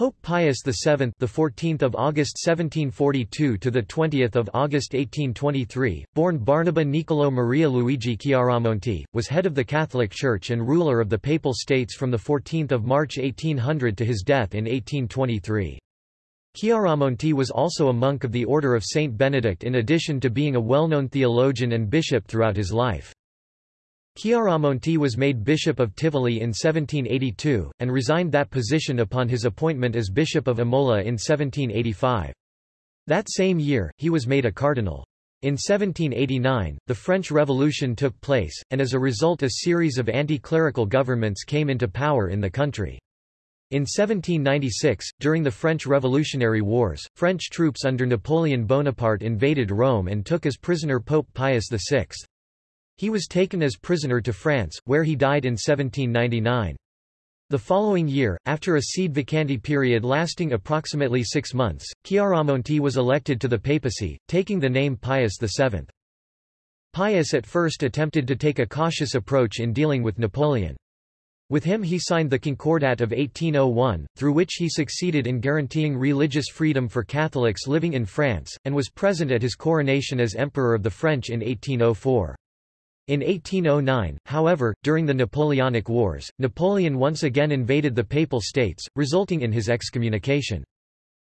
Pope Pius VII, the 14th of August 1742 to the 20th of August 1823, born Barnaba Niccolo Maria Luigi Chiaramonti, was head of the Catholic Church and ruler of the Papal States from the 14th of March 1800 to his death in 1823. Chiaramonti was also a monk of the Order of Saint Benedict in addition to being a well-known theologian and bishop throughout his life. Chiaramonti was made Bishop of Tivoli in 1782, and resigned that position upon his appointment as Bishop of Imola in 1785. That same year, he was made a cardinal. In 1789, the French Revolution took place, and as a result a series of anti-clerical governments came into power in the country. In 1796, during the French Revolutionary Wars, French troops under Napoleon Bonaparte invaded Rome and took as prisoner Pope Pius VI. He was taken as prisoner to France, where he died in 1799. The following year, after a sede vacante period lasting approximately six months, Chiaramonti was elected to the papacy, taking the name Pius VII. Pius at first attempted to take a cautious approach in dealing with Napoleon. With him he signed the Concordat of 1801, through which he succeeded in guaranteeing religious freedom for Catholics living in France, and was present at his coronation as Emperor of the French in 1804. In 1809, however, during the Napoleonic Wars, Napoleon once again invaded the Papal States, resulting in his excommunication.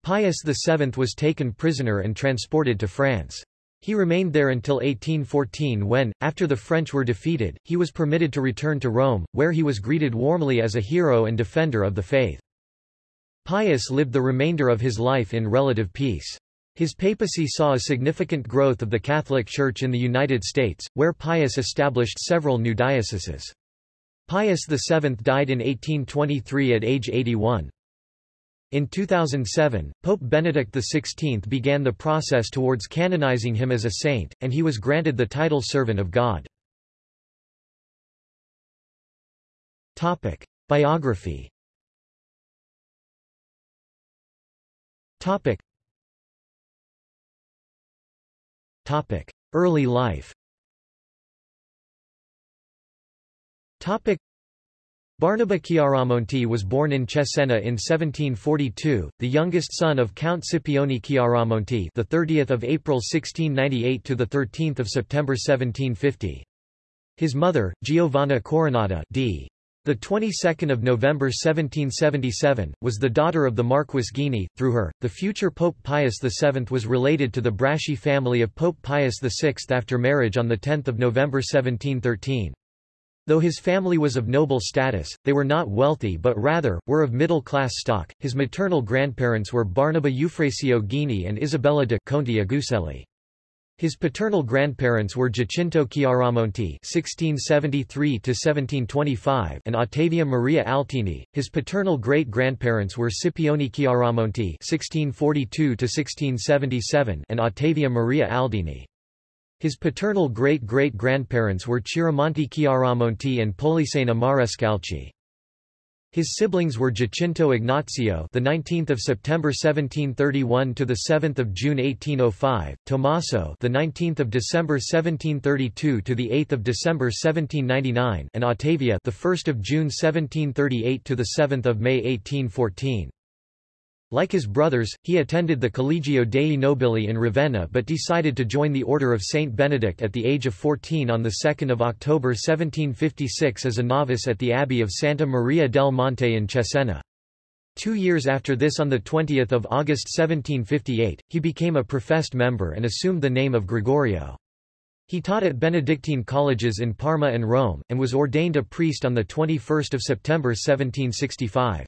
Pius VII was taken prisoner and transported to France. He remained there until 1814 when, after the French were defeated, he was permitted to return to Rome, where he was greeted warmly as a hero and defender of the faith. Pius lived the remainder of his life in relative peace. His papacy saw a significant growth of the Catholic Church in the United States, where Pius established several new dioceses. Pius VII died in 1823 at age 81. In 2007, Pope Benedict XVI began the process towards canonizing him as a saint, and he was granted the title Servant of God. Topic. Biography Topic. Topic. Early life Topic. Barnaba Chiaramonti was born in Cesena in 1742, the youngest son of Count Scipione Chiaramonti, the 30th of April 1698 to the 13th of September 1750. His mother, Giovanna Coronata, d. The 22nd of November 1777 was the daughter of the Marquis Ghini. Through her, the future Pope Pius VII was related to the Braschi family of Pope Pius VI after marriage on the 10th of November 1713. Though his family was of noble status, they were not wealthy but rather, were of middle-class stock. His maternal grandparents were Barnaba Eufrasio Ghini and Isabella de Conti Aguselli. His paternal grandparents were Giacinto Chiaramonti (1673–1725) and Ottavia Maria Altini. His paternal great-grandparents were Scipione Chiaramonti (1642–1677) and Ottavia Maria Aldini. His paternal great-great-grandparents were Chiaramonti Chiaramonti and Polissena Marescalchi. His siblings were Giacinto Ignazio, the 19th of September 1731 to the 7th of June 1805, Tommaso, the 19th of December 1732 to the 8th of December 1799, and Ottavia, the 1st of June 1738 to the 7th of May 1814. Like his brothers, he attended the Collegio dei Nobili in Ravenna but decided to join the Order of Saint Benedict at the age of 14 on 2 October 1756 as a novice at the Abbey of Santa Maria del Monte in Cesena. Two years after this on 20 August 1758, he became a professed member and assumed the name of Gregorio. He taught at Benedictine colleges in Parma and Rome, and was ordained a priest on 21 September 1765.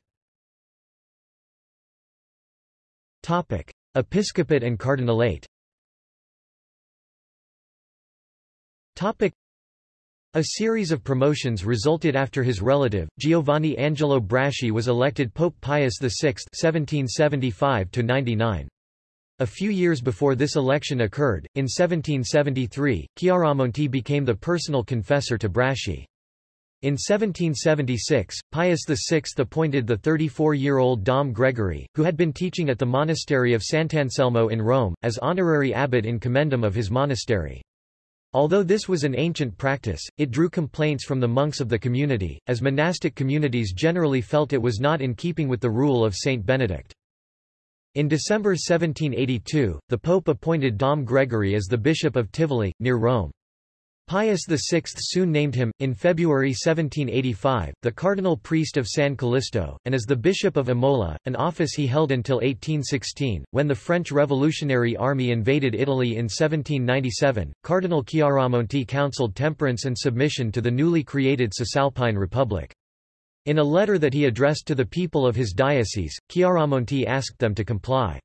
Topic: Episcopate and Cardinalate. Topic: A series of promotions resulted after his relative, Giovanni Angelo Braschi was elected Pope Pius VI (1775–99). A few years before this election occurred, in 1773, Chiaramonti became the personal confessor to Braschi. In 1776, Pius VI appointed the 34-year-old Dom Gregory, who had been teaching at the monastery of Sant'Anselmo in Rome, as honorary abbot in commendam of his monastery. Although this was an ancient practice, it drew complaints from the monks of the community, as monastic communities generally felt it was not in keeping with the rule of Saint Benedict. In December 1782, the Pope appointed Dom Gregory as the Bishop of Tivoli, near Rome. Pius VI soon named him, in February 1785, the cardinal priest of San Callisto, and as the Bishop of Imola, an office he held until 1816. When the French Revolutionary Army invaded Italy in 1797, Cardinal Chiaramonti counseled temperance and submission to the newly created Cisalpine Republic. In a letter that he addressed to the people of his diocese, Chiaramonti asked them to comply.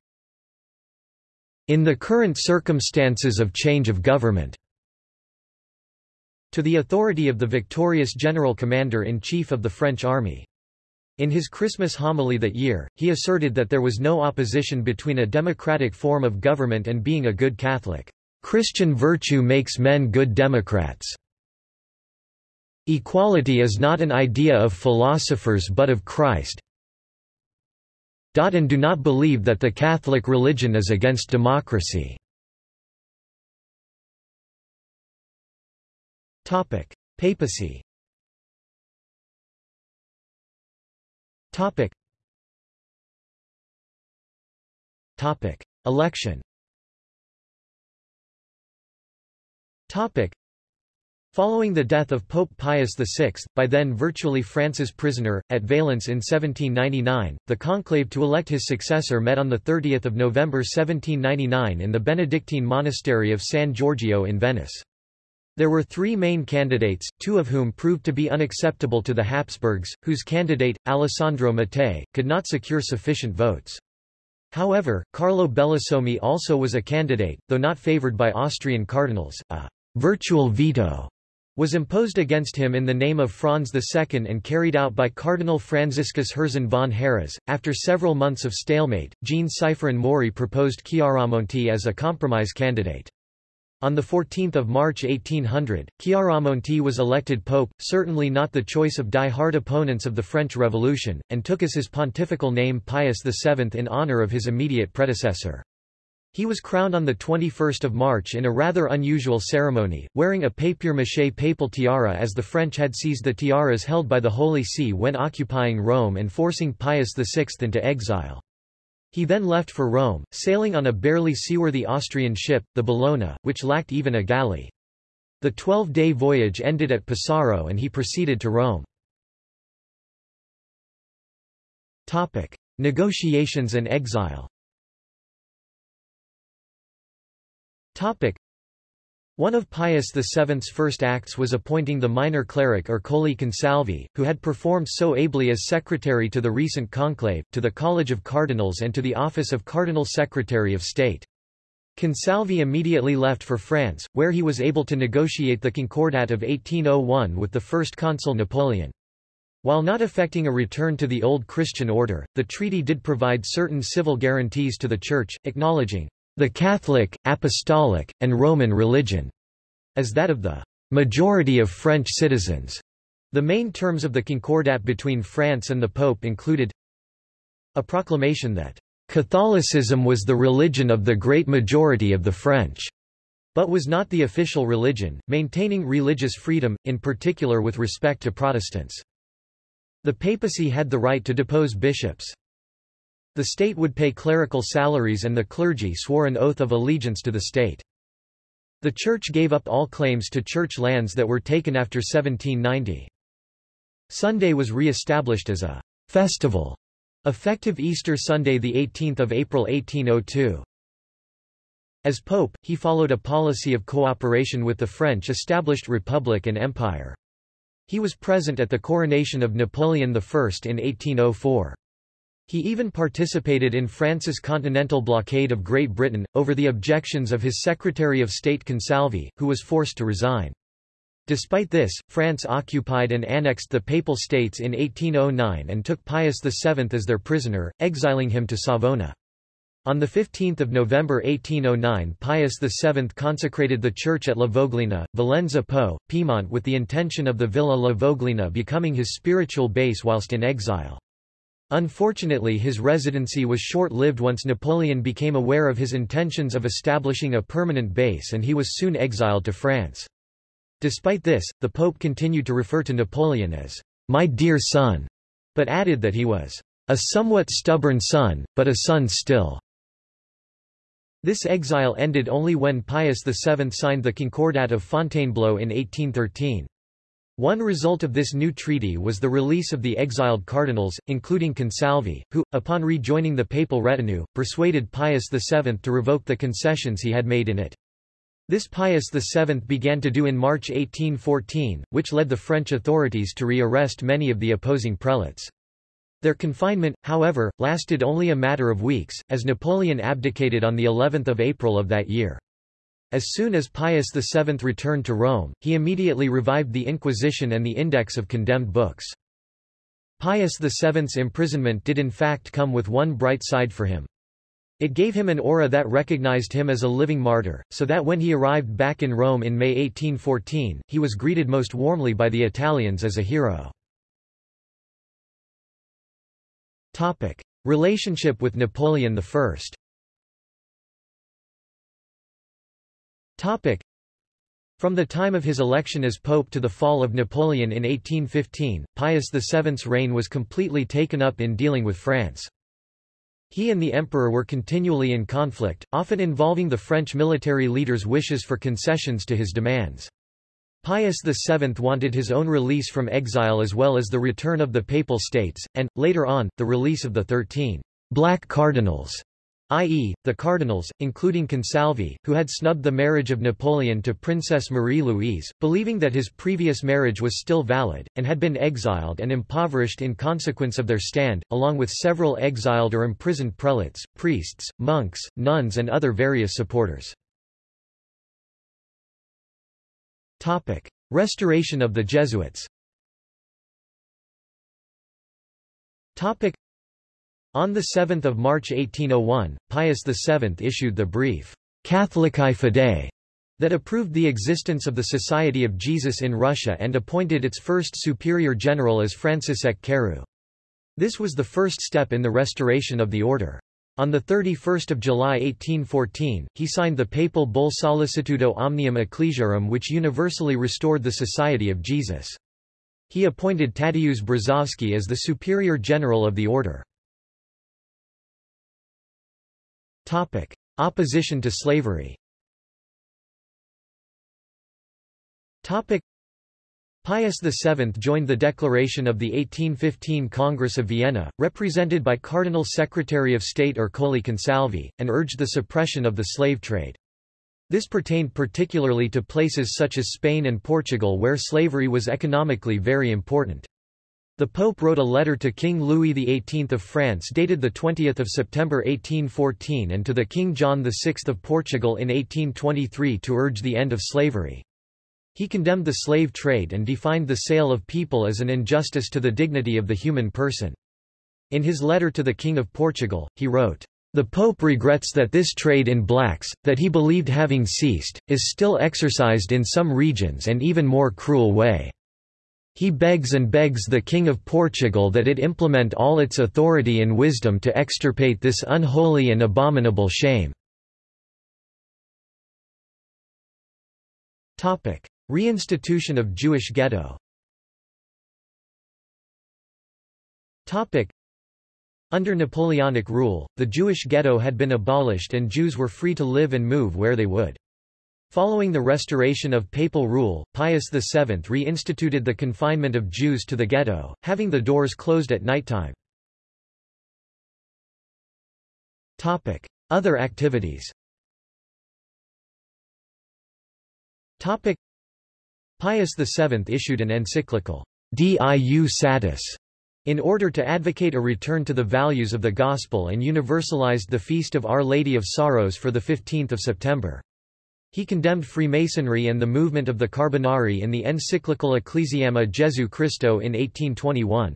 In the current circumstances of change of government, to the authority of the victorious general commander-in-chief of the French army. In his Christmas homily that year, he asserted that there was no opposition between a democratic form of government and being a good Catholic. Christian virtue makes men good Democrats. Equality is not an idea of philosophers but of Christ. And do not believe that the Catholic religion is against democracy. Topic: Papacy. Topic. Topic: Election. Topic. Following the death of Pope Pius VI, by then virtually France's prisoner, at Valence in 1799, the conclave to elect his successor met on 30 November 1799 in the Benedictine monastery of San Giorgio in Venice. There were three main candidates, two of whom proved to be unacceptable to the Habsburgs, whose candidate, Alessandro Mattei, could not secure sufficient votes. However, Carlo Bellosomi also was a candidate, though not favored by Austrian cardinals. A virtual veto was imposed against him in the name of Franz II and carried out by Cardinal Franziskus Herzan von Harras. After several months of stalemate, Jean Siffrein Maury proposed Chiaramonti as a compromise candidate. On 14 March 1800, Chiaramonti was elected pope, certainly not the choice of die-hard opponents of the French Revolution, and took as his pontifical name Pius VII in honor of his immediate predecessor. He was crowned on 21 March in a rather unusual ceremony, wearing a papier-mâché papal tiara as the French had seized the tiaras held by the Holy See when occupying Rome and forcing Pius VI into exile. He then left for Rome, sailing on a barely seaworthy Austrian ship, the Bellona, which lacked even a galley. The 12-day voyage ended at Pesaro and he proceeded to Rome. Topic: Negotiations and exile. Topic: one of Pius VII's first acts was appointing the minor cleric Ercole Consalvi, who had performed so ably as secretary to the recent conclave, to the College of Cardinals and to the office of Cardinal Secretary of State. Consalvi immediately left for France, where he was able to negotiate the Concordat of 1801 with the first consul Napoleon. While not effecting a return to the old Christian order, the treaty did provide certain civil guarantees to the Church, acknowledging the Catholic, Apostolic, and Roman religion, as that of the majority of French citizens. The main terms of the Concordat between France and the Pope included a proclamation that Catholicism was the religion of the great majority of the French, but was not the official religion, maintaining religious freedom, in particular with respect to Protestants. The papacy had the right to depose bishops. The state would pay clerical salaries and the clergy swore an oath of allegiance to the state. The church gave up all claims to church lands that were taken after 1790. Sunday was re-established as a festival, effective Easter Sunday 18 April 1802. As pope, he followed a policy of cooperation with the French established republic and empire. He was present at the coronation of Napoleon I in 1804. He even participated in France's continental blockade of Great Britain, over the objections of his Secretary of State Consalvi, who was forced to resign. Despite this, France occupied and annexed the Papal States in 1809 and took Pius VII as their prisoner, exiling him to Savona. On 15 November 1809 Pius VII consecrated the church at La Voglina, Valenza Po, Piedmont with the intention of the Villa La Voglina becoming his spiritual base whilst in exile. Unfortunately his residency was short-lived once Napoleon became aware of his intentions of establishing a permanent base and he was soon exiled to France. Despite this, the Pope continued to refer to Napoleon as, "'my dear son'", but added that he was, "'a somewhat stubborn son, but a son still'". This exile ended only when Pius VII signed the Concordat of Fontainebleau in 1813. One result of this new treaty was the release of the exiled cardinals, including Consalvi, who, upon rejoining the papal retinue, persuaded Pius VII to revoke the concessions he had made in it. This Pius VII began to do in March 1814, which led the French authorities to re-arrest many of the opposing prelates. Their confinement, however, lasted only a matter of weeks, as Napoleon abdicated on the 11th of April of that year. As soon as Pius VII returned to Rome, he immediately revived the Inquisition and the Index of Condemned Books. Pius VII's imprisonment did in fact come with one bright side for him. It gave him an aura that recognized him as a living martyr, so that when he arrived back in Rome in May 1814, he was greeted most warmly by the Italians as a hero. Topic. Relationship with Napoleon I Topic. From the time of his election as pope to the fall of Napoleon in 1815, Pius VII's reign was completely taken up in dealing with France. He and the emperor were continually in conflict, often involving the French military leader's wishes for concessions to his demands. Pius VII wanted his own release from exile as well as the return of the Papal States, and, later on, the release of the Thirteen Black Cardinals, i.e., the cardinals, including Consalvi, who had snubbed the marriage of Napoleon to Princess Marie-Louise, believing that his previous marriage was still valid, and had been exiled and impoverished in consequence of their stand, along with several exiled or imprisoned prelates, priests, monks, nuns and other various supporters. Topic. Restoration of the Jesuits Topic. On 7 March 1801, Pius VII issued the brief, Catholicae Fidei, that approved the existence of the Society of Jesus in Russia and appointed its first superior general as Franciszek Kareu. This was the first step in the restoration of the order. On 31 July 1814, he signed the papal bull Sollicitudo Omnium Ecclesiarum which universally restored the Society of Jesus. He appointed Tadeusz Brzozowski as the superior general of the order. Opposition to slavery Pius VII joined the declaration of the 1815 Congress of Vienna, represented by Cardinal Secretary of State Ercole Consalvi, and urged the suppression of the slave trade. This pertained particularly to places such as Spain and Portugal where slavery was economically very important. The Pope wrote a letter to King Louis XVIII of France dated 20 September 1814 and to the King John VI of Portugal in 1823 to urge the end of slavery. He condemned the slave trade and defined the sale of people as an injustice to the dignity of the human person. In his letter to the King of Portugal, he wrote, the Pope regrets that this trade in blacks, that he believed having ceased, is still exercised in some regions and even more cruel way. He begs and begs the King of Portugal that it implement all its authority and wisdom to extirpate this unholy and abominable shame. Reinstitution of Jewish ghetto Under Napoleonic rule, the Jewish ghetto had been abolished and Jews were free to live and move where they would. Following the restoration of papal rule, Pius VII reinstituted the confinement of Jews to the ghetto, having the doors closed at nighttime. Other activities Pius VII issued an encyclical, Diu Satis, in order to advocate a return to the values of the Gospel and universalized the Feast of Our Lady of Sorrows for 15 September. He condemned Freemasonry and the movement of the Carbonari in the encyclical Ecclesiae Jesu Christo in 1821.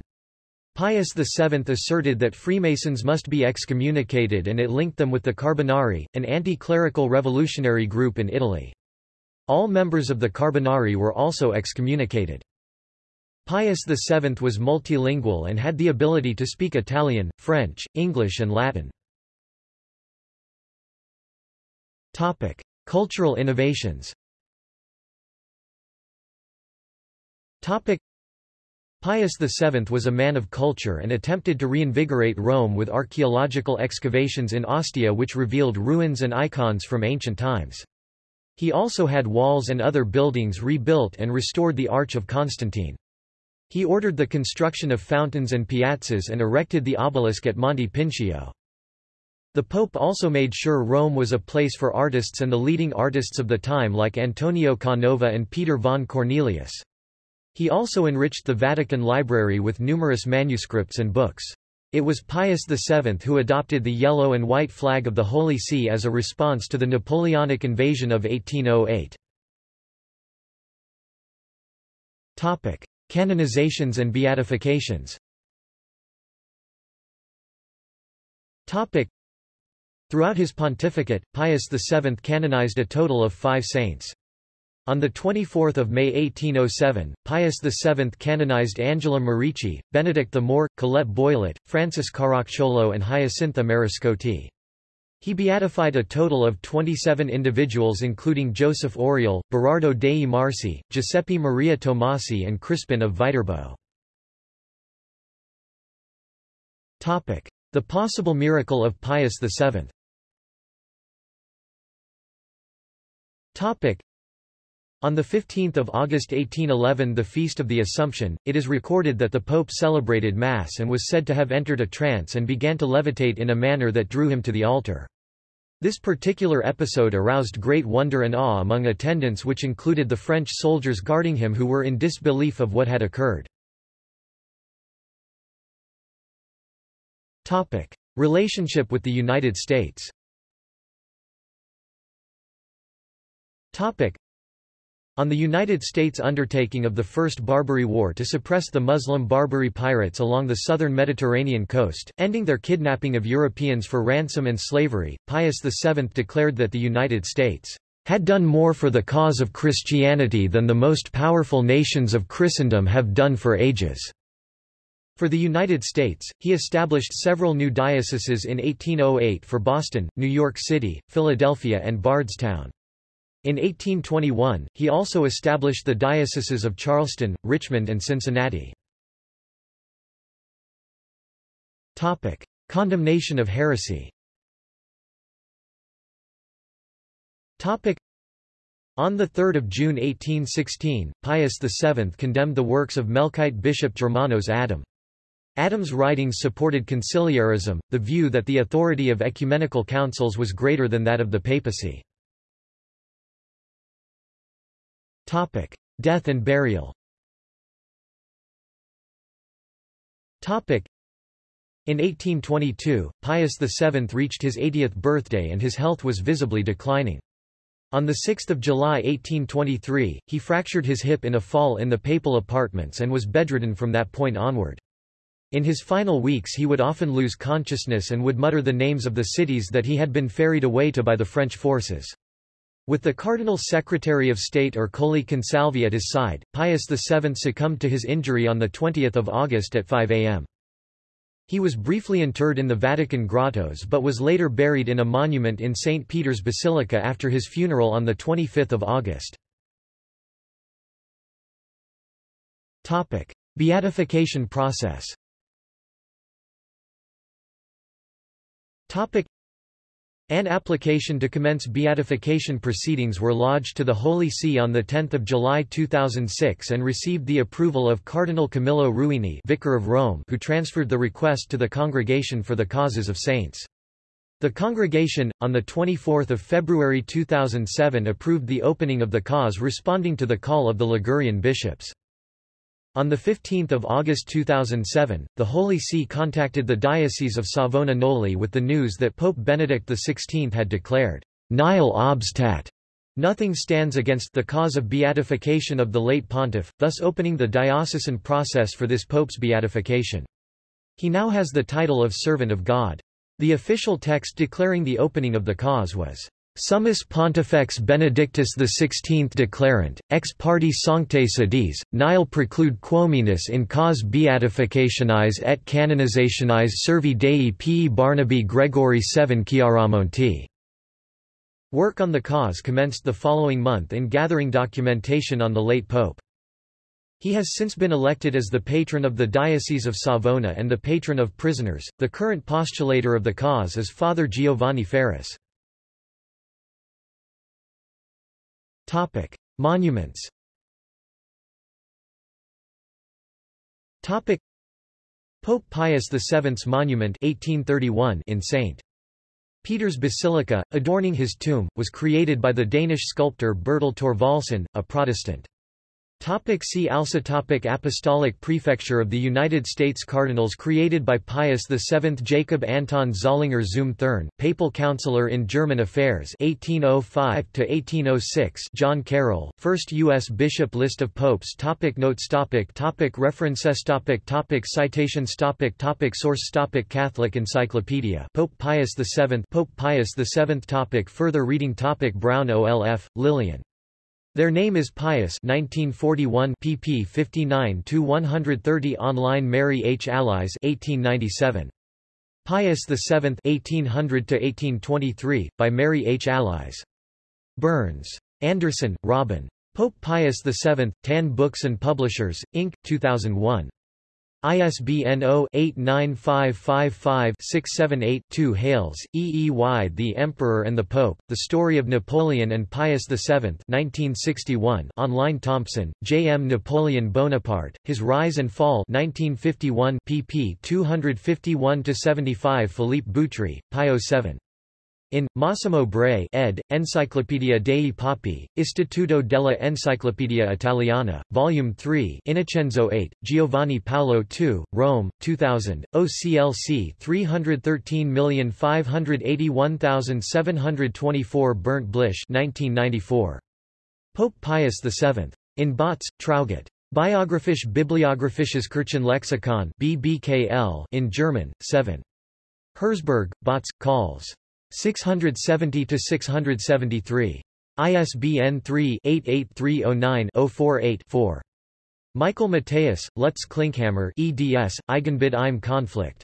Pius VII asserted that Freemasons must be excommunicated and it linked them with the Carbonari, an anti-clerical revolutionary group in Italy. All members of the Carbonari were also excommunicated. Pius VII was multilingual and had the ability to speak Italian, French, English and Latin. Topic: Cultural innovations. Topic: Pius VII was a man of culture and attempted to reinvigorate Rome with archaeological excavations in Ostia which revealed ruins and icons from ancient times. He also had walls and other buildings rebuilt and restored the Arch of Constantine. He ordered the construction of fountains and piazzas and erected the obelisk at Monte Pincio. The Pope also made sure Rome was a place for artists and the leading artists of the time like Antonio Canova and Peter von Cornelius. He also enriched the Vatican Library with numerous manuscripts and books. It was Pius VII who adopted the yellow and white flag of the Holy See as a response to the Napoleonic invasion of 1808. Topic: Canonizations and beatifications. Topic: Throughout his pontificate, Pius VII canonized a total of five saints. On 24 May 1807, Pius VII canonized Angela Merici, Benedict the Moor, Colette Boylet, Francis Caracciolo and Hyacintha Mariscotti. He beatified a total of 27 individuals including Joseph Oriol, Berardo dei Marsi, Giuseppe Maria Tomasi and Crispin of Viterbo. The possible miracle of Pius VII On 15 August 1811 the Feast of the Assumption, it is recorded that the Pope celebrated Mass and was said to have entered a trance and began to levitate in a manner that drew him to the altar. This particular episode aroused great wonder and awe among attendants which included the French soldiers guarding him who were in disbelief of what had occurred. Relationship with the United States on the United States undertaking of the First Barbary War to suppress the Muslim Barbary pirates along the southern Mediterranean coast, ending their kidnapping of Europeans for ransom and slavery, Pius VII declared that the United States had done more for the cause of Christianity than the most powerful nations of Christendom have done for ages. For the United States, he established several new dioceses in 1808 for Boston, New York City, Philadelphia and Bardstown. In 1821, he also established the dioceses of Charleston, Richmond and Cincinnati. Topic: Condemnation of heresy. Topic: On 3 June 1816, Pius VII condemned the works of Melkite bishop Germanos Adam. Adam's writings supported conciliarism, the view that the authority of ecumenical councils was greater than that of the papacy. Topic: Death and burial. Topic: In 1822, Pius VII reached his 80th birthday and his health was visibly declining. On 6 July 1823, he fractured his hip in a fall in the papal apartments and was bedridden from that point onward. In his final weeks he would often lose consciousness and would mutter the names of the cities that he had been ferried away to by the French forces. With the Cardinal Secretary of State Ercole Consalvi at his side, Pius VII succumbed to his injury on 20 August at 5 am. He was briefly interred in the Vatican grottos but was later buried in a monument in St. Peter's Basilica after his funeral on 25 August. Beatification process an application to commence beatification proceedings were lodged to the Holy See on 10 July 2006 and received the approval of Cardinal Camillo Ruini Vicar of Rome who transferred the request to the Congregation for the Causes of Saints. The congregation, on 24 February 2007 approved the opening of the cause responding to the call of the Ligurian bishops. On 15 August 2007, the Holy See contacted the Diocese of Savona Noli with the news that Pope Benedict XVI had declared, Nihil obstat. Nothing stands against the cause of beatification of the late pontiff, thus opening the diocesan process for this pope's beatification. He now has the title of Servant of God. The official text declaring the opening of the cause was, Summus Pontifex Benedictus XVI declarant, ex parte sanctae sedis, nihil preclude quominus in cause beatificationis et canonizationis servi Dei P. Barnaby Gregory VII Chiaramonti. Work on the cause commenced the following month in gathering documentation on the late pope. He has since been elected as the patron of the Diocese of Savona and the patron of prisoners. The current postulator of the cause is Father Giovanni Farris. Topic: Monuments. Topic: Pope Pius VII's monument 1831 in St. Peter's Basilica, adorning his tomb, was created by the Danish sculptor Bertel Thorvaldsen, a Protestant. Topic see also topic Apostolic Prefecture of the United States Cardinals created by Pius VII Jacob Anton Zollinger zum Thurn, Papal Counselor in German Affairs 1805–1806 John Carroll, First U.S. Bishop List of Popes topic Notes topic topic References topic topic Citations topic topic Source topic Catholic Encyclopedia Pope Pius VII Pope Pius VII topic Further reading topic Brown OLF, Lillian their name is Pius 1941 pp 59 to 130 online Mary H. Allies 1897. Pius VII 1800-1823, by Mary H. Allies. Burns. Anderson, Robin. Pope Pius VII, Tan Books and Publishers, Inc., 2001. ISBN 0-89555-678-2 Hales, E. E. Y. The Emperor and the Pope, The Story of Napoleon and Pius VII 1961 online Thompson, J. M. Napoleon Bonaparte, His Rise and Fall 1951 pp 251-75 Philippe Boutry, Pio 7. In, Massimo Bray ed., Enciclopedia dei Papi, Istituto della Enciclopedia Italiana, Volume 3 Innocenzo 8, Giovanni Paolo II, Rome, 2000, OCLC 313581724 Bernd Blisch 1994. Pope Pius VII. In Bautz, Traugott. Biographisch Bibliographisches Kirchenlexikon BBKL in German, 7. Herzberg, Bautz, Calls. 670 to 673. ISBN 3-88309-048-4. Michael Matheus, Lutz Klinkhammer eds, Eigenbild im Konflikt.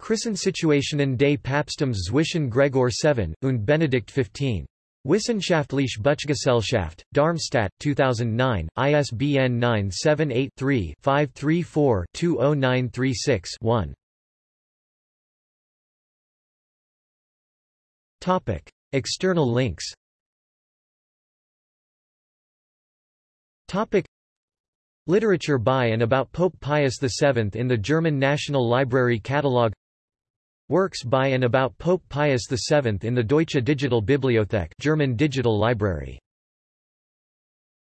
Krisensituationen des Papsttums zwischen Gregor VII und Benedikt XV. Wissenschaftliche Buchgesellschaft, Darmstadt, 2009, ISBN 978-3-534-20936-1. Topic. External links Topic. Literature by and about Pope Pius VII in the German National Library Catalogue Works by and about Pope Pius VII in the Deutsche Digital Bibliothek German Digital Library